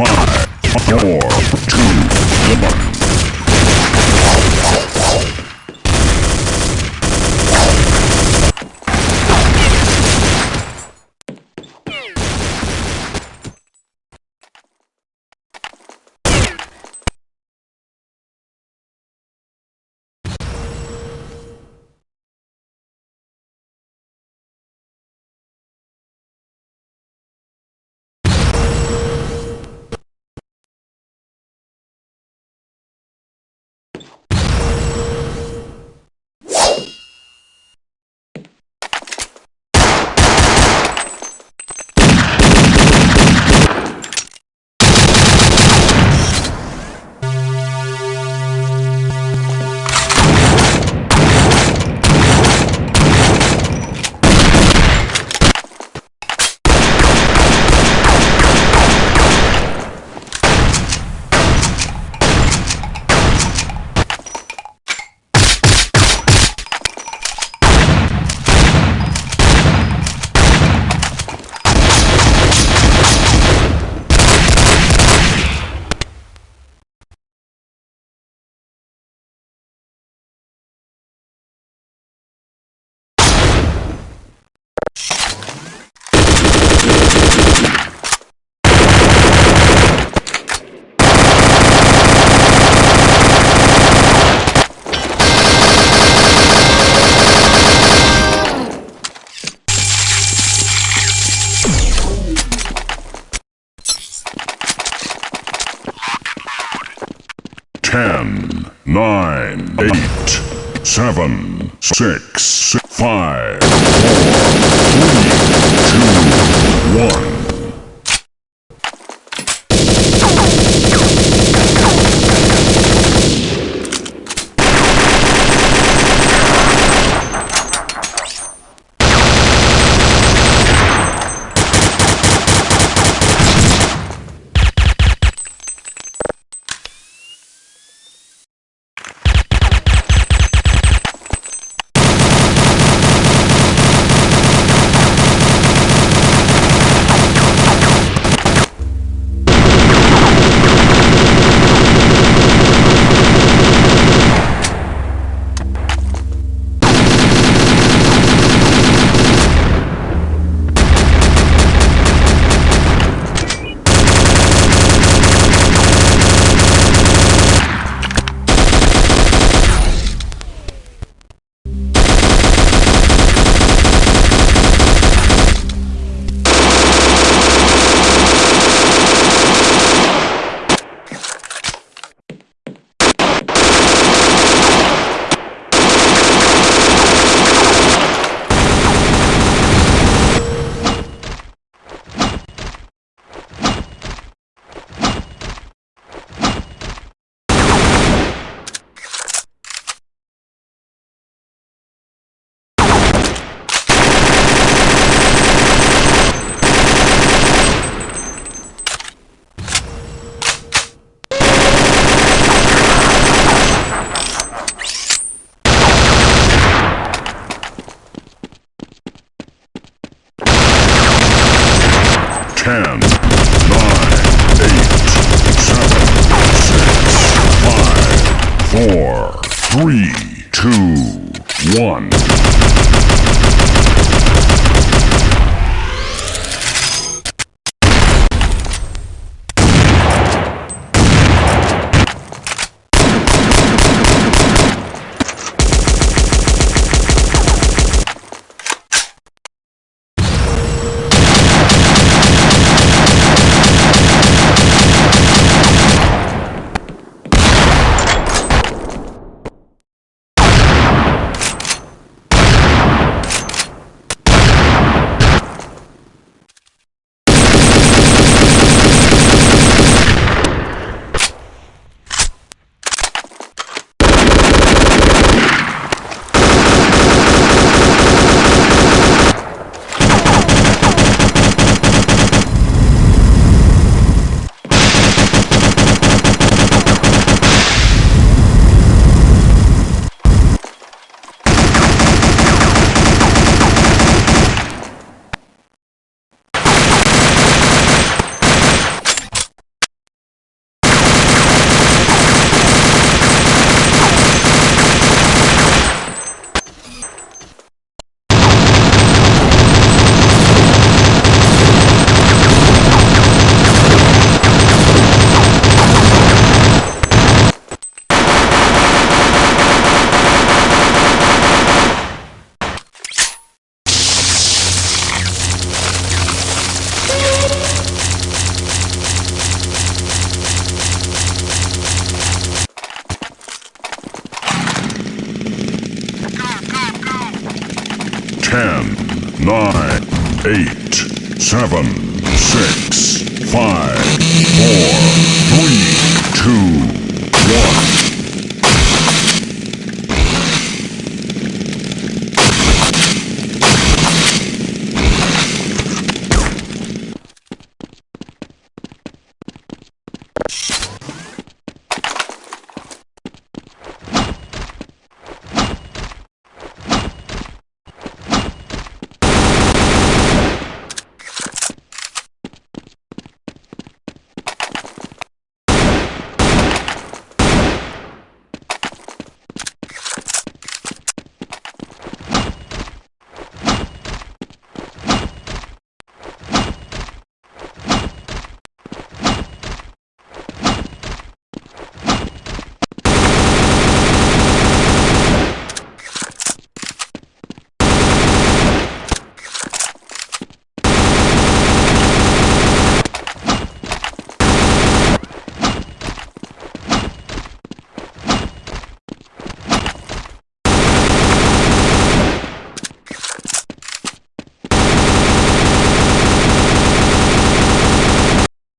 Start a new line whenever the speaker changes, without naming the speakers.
Five, four, two, one. Ten, nine, eight, seven, six, five, four, three, two, one. 10, 9, 8, 7, 6, 5, 4, 3, 2, 1. Ten, nine, eight, seven, six, five, four, three, two, one.